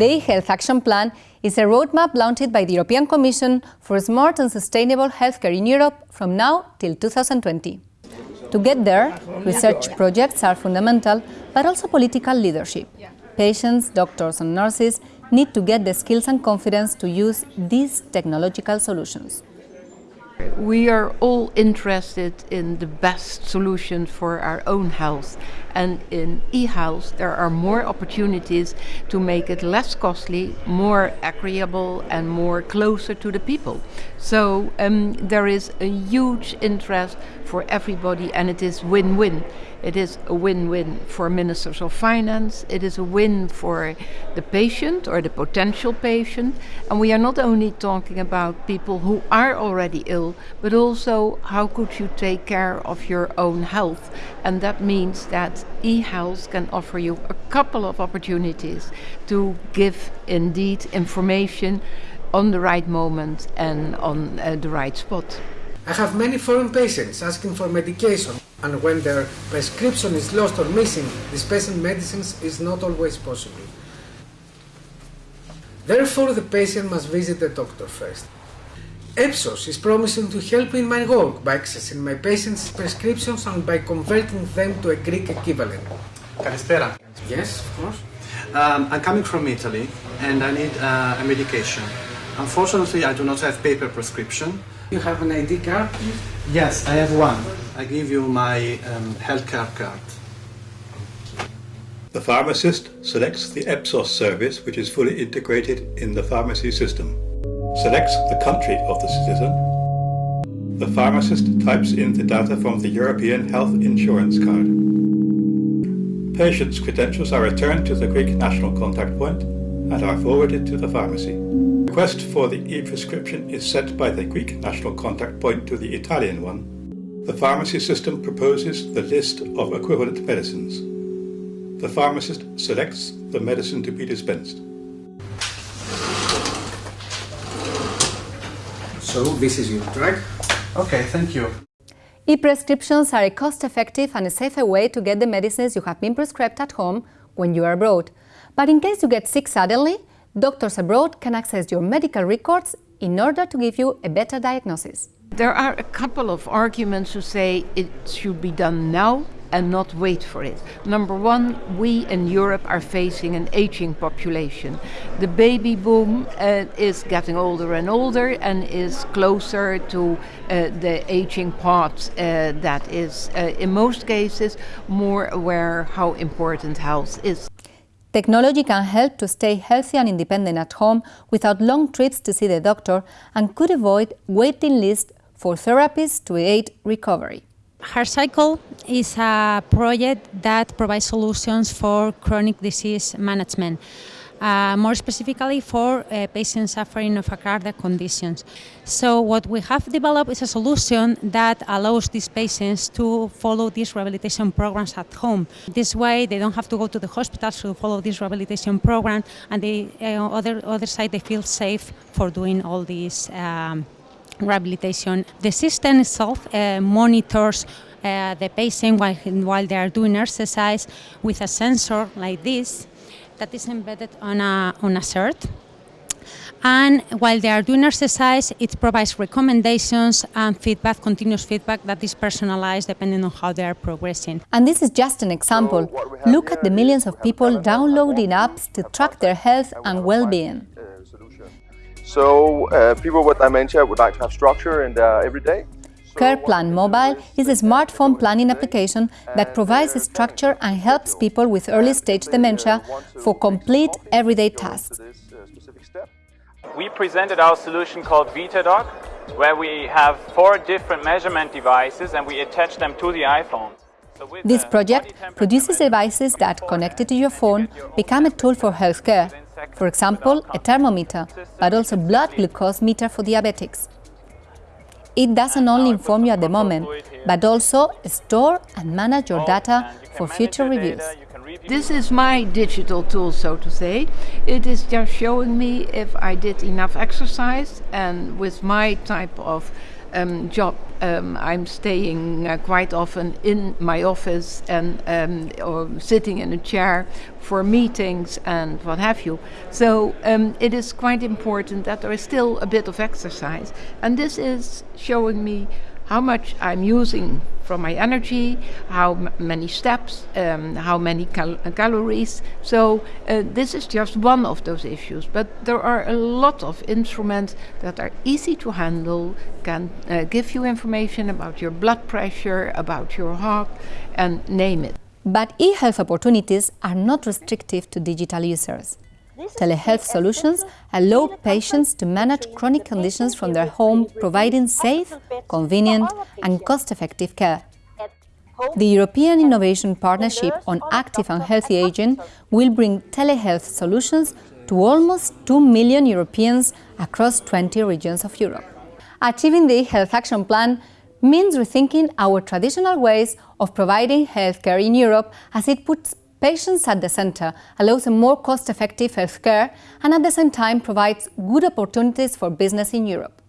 The e-Health Action Plan is a roadmap launched by the European Commission for smart and sustainable healthcare in Europe from now till 2020. To get there, research projects are fundamental, but also political leadership. Patients, doctors and nurses need to get the skills and confidence to use these technological solutions. We are all interested in the best solution for our own health and in e-health there are more opportunities to make it less costly, more agreeable and more closer to the people. So um, there is a huge interest for everybody and it is win-win. It is a win-win for ministers of finance, it is a win for the patient or the potential patient. And we are not only talking about people who are already ill but also how could you take care of your own health? And that means that e-health can offer you a couple of opportunities to give indeed information on the right moment and on uh, the right spot. I have many foreign patients asking for medication and when their prescription is lost or missing, dispensing medicines is not always possible. Therefore, the patient must visit the doctor first. Epsos is promising to help in my work by accessing my patients' prescriptions and by converting them to a Greek equivalent. Καλησπέρα. Yes, of course. Um, I'm coming from Italy and I need uh, a medication. Unfortunately, I do not have paper prescription. You have an ID card? Yes, I have one. I give you my um, healthcare card. The pharmacist selects the EPSOS service which is fully integrated in the pharmacy system selects the country of the citizen. The pharmacist types in the data from the European Health Insurance Card. Patient's credentials are returned to the Greek National Contact Point and are forwarded to the pharmacy. The request for the e-prescription is sent by the Greek National Contact Point to the Italian one. The pharmacy system proposes the list of equivalent medicines. The pharmacist selects the medicine to be dispensed. So this is your drug. Okay, thank you. E-prescriptions are a cost-effective and a safer way to get the medicines you have been prescribed at home when you are abroad. But in case you get sick suddenly, doctors abroad can access your medical records in order to give you a better diagnosis. There are a couple of arguments to say it should be done now and not wait for it. Number one, we in Europe are facing an aging population. The baby boom uh, is getting older and older and is closer to uh, the aging part uh, that is, uh, in most cases, more aware how important health is. Technology can help to stay healthy and independent at home without long trips to see the doctor and could avoid waiting lists for therapies to aid recovery. HeartCycle is a project that provides solutions for chronic disease management. Uh, more specifically for uh, patients suffering of a cardiac conditions. So what we have developed is a solution that allows these patients to follow these rehabilitation programs at home. This way they don't have to go to the hospital to follow this rehabilitation program and the uh, other, other side they feel safe for doing all these um, rehabilitation. The system itself uh, monitors uh, the patient while, while they are doing exercise with a sensor like this that is embedded on a, on a shirt. And while they are doing exercise, it provides recommendations and feedback, continuous feedback that is personalized depending on how they are progressing. And this is just an example. So Look at the millions of people downloading apps to track their health and well-being. So uh, people with dementia would like to have structure in their everyday. CarePlan Mobile is a smartphone planning application that provides structure and helps people with early-stage dementia for complete everyday tasks. We presented our solution called VitaDoc, where we have four different measurement devices and we attach them to the iPhone. This project produces devices that, connected to your phone, become a tool for healthcare, for example, a thermometer, but also blood glucose meter for diabetics. It doesn't only inform you at the moment, but also store and manage your data for future reviews. This is my digital tool, so to say. It is just showing me if I did enough exercise and with my type of um, job, um, I'm staying uh, quite often in my office and um, or sitting in a chair for meetings and what have you. So um, it is quite important that there is still a bit of exercise, and this is showing me how much I'm using from my energy, how many steps, um, how many cal calories. So uh, this is just one of those issues, but there are a lot of instruments that are easy to handle, can uh, give you information about your blood pressure, about your heart, and name it. But e-health opportunities are not restrictive to digital users. Telehealth solutions allow patients to manage chronic conditions from their home, providing safe, convenient and cost-effective care. The European Innovation Partnership on Active and Healthy Aging will bring telehealth solutions to almost 2 million Europeans across 20 regions of Europe. Achieving the Health Action Plan means rethinking our traditional ways of providing healthcare in Europe as it puts patients at the center, allows a more cost-effective healthcare and at the same time provides good opportunities for business in Europe.